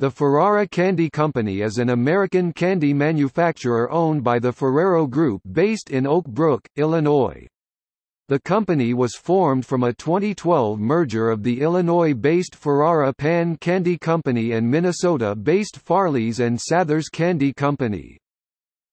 The Ferrara Candy Company is an American candy manufacturer owned by the Ferrero Group based in Oak Brook, Illinois. The company was formed from a 2012 merger of the Illinois-based Ferrara Pan Candy Company and Minnesota-based Farley's and Sathers Candy Company.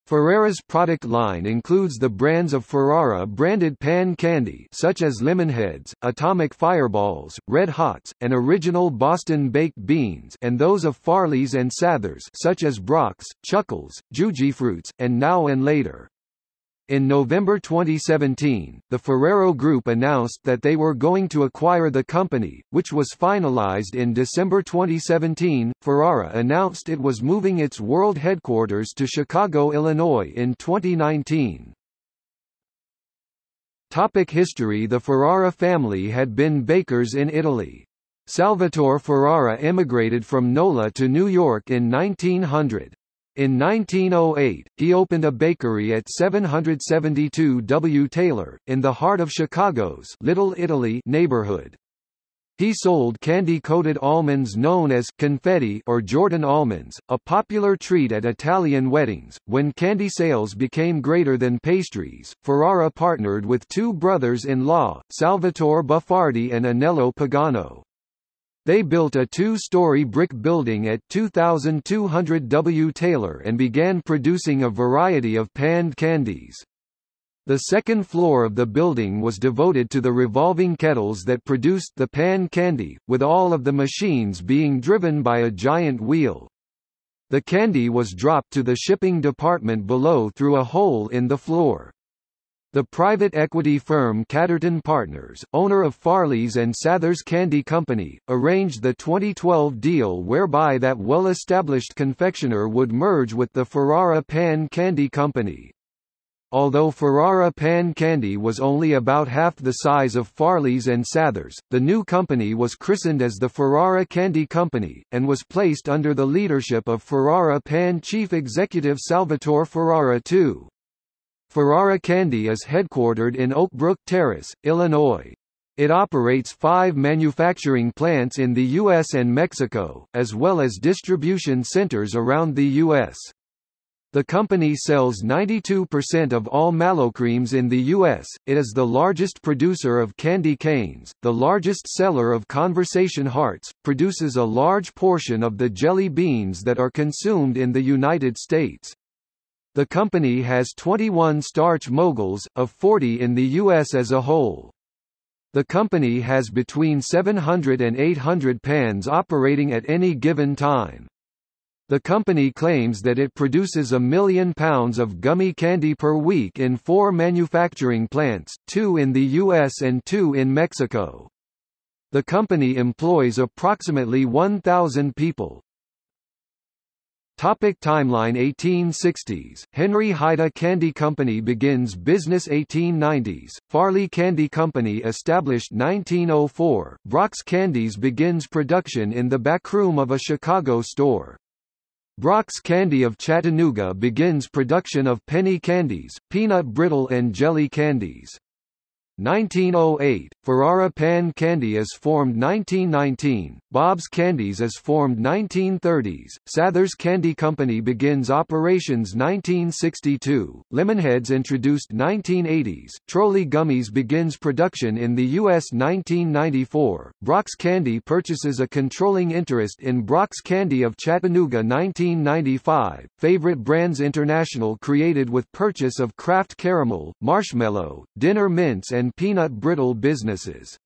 Ferrara's product line includes the brands of Ferrara branded pan candy such as Lemonheads, Atomic Fireballs, Red Hots, and Original Boston Baked Beans and those of Farley's and Sathers such as Brach's, Chuckles, Jujyfruits, and Now and Later. In November 2017, the Ferrero Group announced that they were going to acquire the company, which was finalized in December 2017. Ferrara announced it was moving its world headquarters to Chicago, Illinois in 2019. Topic history The Ferrara family had been bakers in Italy. Salvatore Ferrara emigrated from Nola to New York in 1900. In 1908, he opened a bakery at 772 W. Taylor, in the heart of Chicago's Little Italy neighborhood. He sold candy-coated almonds known as confetti or Jordan almonds, a popular treat at Italian weddings. When candy sales became greater than pastries, Ferrara partnered with two brothers-in-law, Salvatore Buffardi and Anello Pagano. They built a two-story brick building at 2200 W. Taylor and began producing a variety of panned candies. The second floor of the building was devoted to the revolving kettles that produced the pan candy, with all of the machines being driven by a giant wheel. The candy was dropped to the shipping department below through a hole in the floor. The private equity firm Catterton Partners, owner of Farley's and Sathers Candy Company, arranged the 2012 deal whereby that well-established confectioner would merge with the Ferrara Pan Candy Company. Although Ferrara Pan Candy was only about half the size of Farley's and Sathers, the new company was christened as the Ferrara Candy Company, and was placed under the leadership of Ferrara Pan chief executive Salvatore Ferrara II. Ferrara Candy is headquartered in Oak Brook Terrace, Illinois. It operates five manufacturing plants in the U.S. and Mexico, as well as distribution centers around the U.S. The company sells 92% of all Mellocremes in the U.S., it is the largest producer of candy canes, the largest seller of conversation hearts, produces a large portion of the jelly beans that are consumed in the United States. The company has 21 starch moguls, of 40 in the U.S. as a whole. The company has between 700 and 800 pans operating at any given time. The company claims that it produces a million pounds of gummy candy per week in four manufacturing plants, two in the U.S. and two in Mexico. The company employs approximately 1,000 people. Topic timeline 1860s, Henry Heide Candy Company begins business 1890s, Farley Candy Company established 1904, Brach's Candies begins production in the backroom of a Chicago store. Brock's Candy of Chattanooga begins production of penny candies, peanut brittle and jelly candies. 1908, Ferrara Pan Candy is formed 1919, Bob's Candies is formed 1930s, Sathers Candy Company begins operations 1962, Lemonheads introduced 1980s, Trolli Gummies begins production in the U.S. 1994, Brach's Candy purchases a controlling interest in Brock's Candy of Chattanooga 1995, Favorite Brands International created with purchase of Kraft Caramel, Marshmallow, Dinner Mints and and peanut brittle businesses.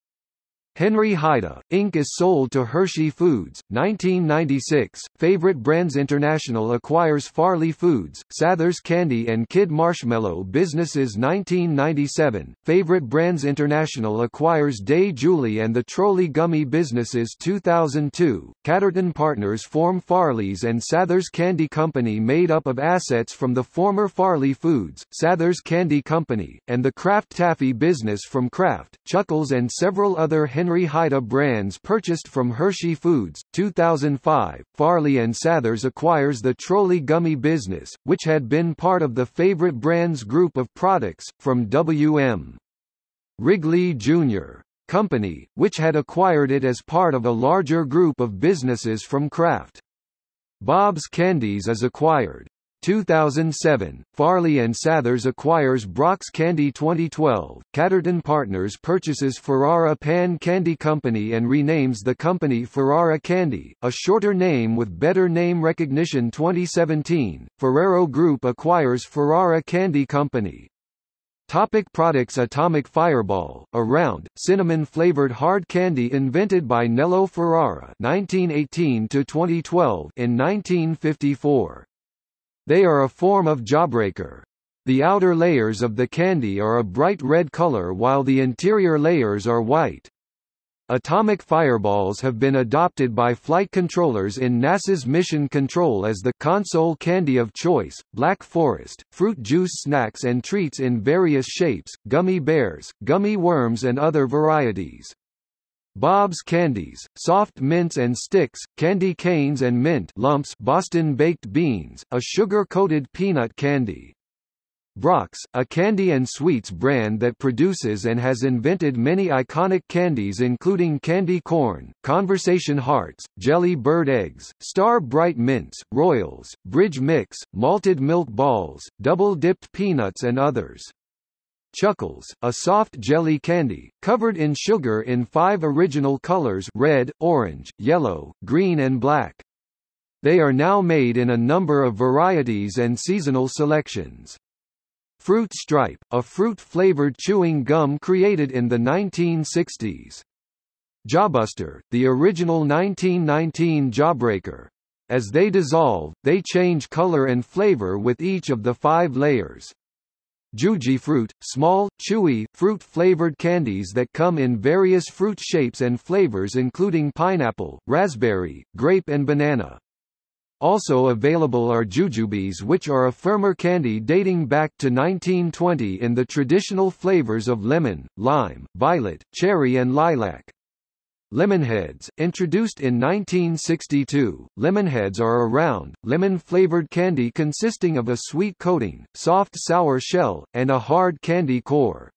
Henry Heide, Inc. is sold to Hershey Foods, 1996. Favorite Brands International acquires Farley Foods, Sathers Candy and Kidd Marshmallow businesses 1997. Favorite Brands International acquires Dae Julie and the Trolli Gummy businesses 2002. Catterton Partners form Farley's and Sathers Candy Company made up of assets from the former Farley Foods, Sathers Candy Company, and the Kraft Taffy business from Kraft, Chuckles and several other Henry Heide brands purchased from Hershey Foods. 2005, Farley and Sathers acquires the Trolli Gummy business, which had been part of the Favorite Brands group of products, from W.M. Wrigley Jr. Company, which had acquired it as part of a larger group of businesses from Kraft. Bob's Candies is acquired. 2007, Farley and Sathers acquires Brach's Candy 2012, Catterton Partners purchases Ferrara Pan Candy Company and renames the company Ferrara Candy, a shorter name with better name recognition 2017, Ferrero Group acquires Ferrara Candy Company. Topic products Atomic Fireball, a round, cinnamon-flavored hard candy invented by Nello Ferrara 1918–2012 in 1954. They are a form of jawbreaker. The outer layers of the candy are a bright red color while the interior layers are white. Atomic fireballs have been adopted by flight controllers in NASA's Mission Control as the console candy of choice. Black Forest, fruit juice snacks and treats in various shapes, gummy bears, gummy worms and other varieties. Bob's Candies, soft mints and sticks, candy canes and mint lumps Boston baked beans, a sugar-coated peanut candy. Brach's, a candy and sweets brand that produces and has invented many iconic candies including candy corn, conversation hearts, jelly bird eggs, star bright mints, royals, bridge mix, malted milk balls, double-dipped peanuts and others. Chuckles, a soft jelly candy, covered in sugar in five original colors red, orange, yellow, green and black. They are now made in a number of varieties and seasonal selections. Fruit Stripe, a fruit-flavored chewing gum created in the 1960s. Jawbuster, the original 1919 Jawbreaker. As they dissolve, they change color and flavor with each of the five layers. Jujyfruit, small, chewy, fruit-flavored candies that come in various fruit shapes and flavors including pineapple, raspberry, grape and banana. Also available are jujubes which are a firmer candy dating back to 1920 in the traditional flavors of lemon, lime, violet, cherry and lilac. Lemonheads, introduced in 1962, lemonheads are a round, lemon-flavored candy consisting of a sweet coating, soft sour shell, and a hard candy core.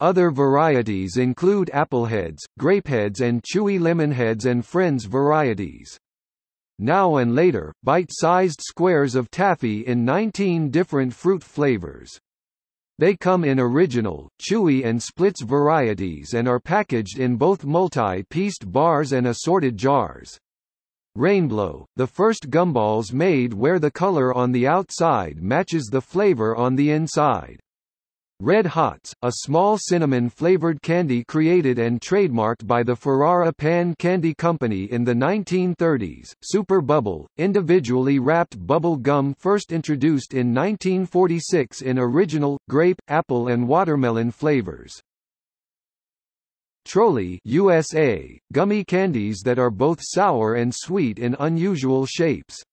Other varieties include appleheads, grapeheads and chewy lemonheads and friends varieties. Now and later, bite-sized squares of taffy in 19 different fruit flavors. They come in original, chewy and splits varieties and are packaged in both multi-pieced bars and assorted jars. Rainblow, the first gumballs made where the color on the outside matches the flavor on the inside. Red Hots, a small cinnamon-flavored candy created and trademarked by the Ferrara Pan Candy Company in the 1930s. Super Bubble, individually wrapped bubble gum first introduced in 1946 in original, grape, apple and watermelon flavors. Trolli USA, gummy candies that are both sour and sweet in unusual shapes.